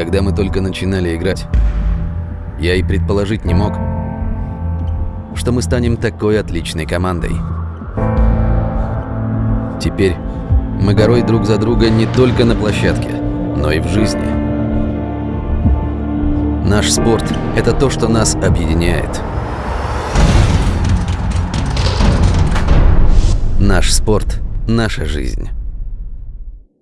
когда мы только начинали играть, я и предположить не мог, что мы станем такой отличной командой. Теперь мы горой друг за друга не только на площадке, но и в жизни. Наш спорт – это то, что нас объединяет. Наш спорт – наша жизнь.